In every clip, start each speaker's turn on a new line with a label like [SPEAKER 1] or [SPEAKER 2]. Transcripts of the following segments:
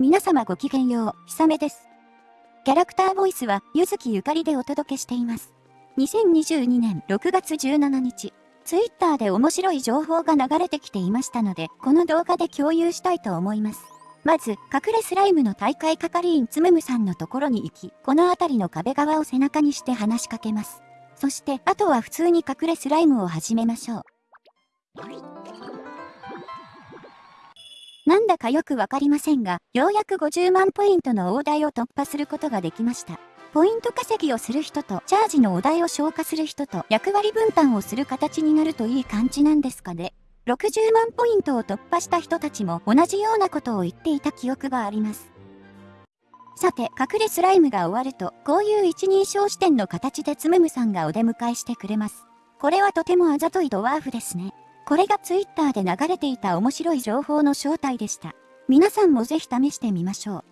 [SPEAKER 1] 皆様ごきげんよう、ひさめです。キャラクターボイスは、ゆずきゆかりでお届けしています。2022年6月17日、ツイッターで面白い情報が流れてきていましたので、この動画で共有したいと思います。まず、隠れスライムの大会係員つむむさんのところに行き、この辺りの壁側を背中にして話しかけます。そして、あとは普通に隠れスライムを始めましょう。だかよくわかりませんが、ようやく50万ポイントの大台を突破することができました。ポイント稼ぎをする人と、チャージのお題を消化する人と、役割分担をする形になるといい感じなんですかね。60万ポイントを突破した人たちも同じようなことを言っていた記憶があります。さて、隠れスライムが終わると、こういう一人称視点の形でつむむさんがお出迎えしてくれます。これはとてもあざといドワーフですね。これがツイッターで流れていた面白い情報の正体でした。皆さんもぜひ試してみましょう。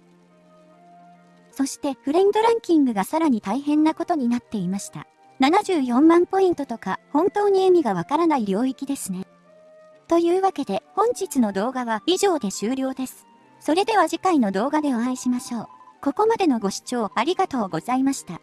[SPEAKER 1] そしてフレンドランキングがさらに大変なことになっていました。74万ポイントとか本当に意味がわからない領域ですね。というわけで本日の動画は以上で終了です。それでは次回の動画でお会いしましょう。ここまでのご視聴ありがとうございました。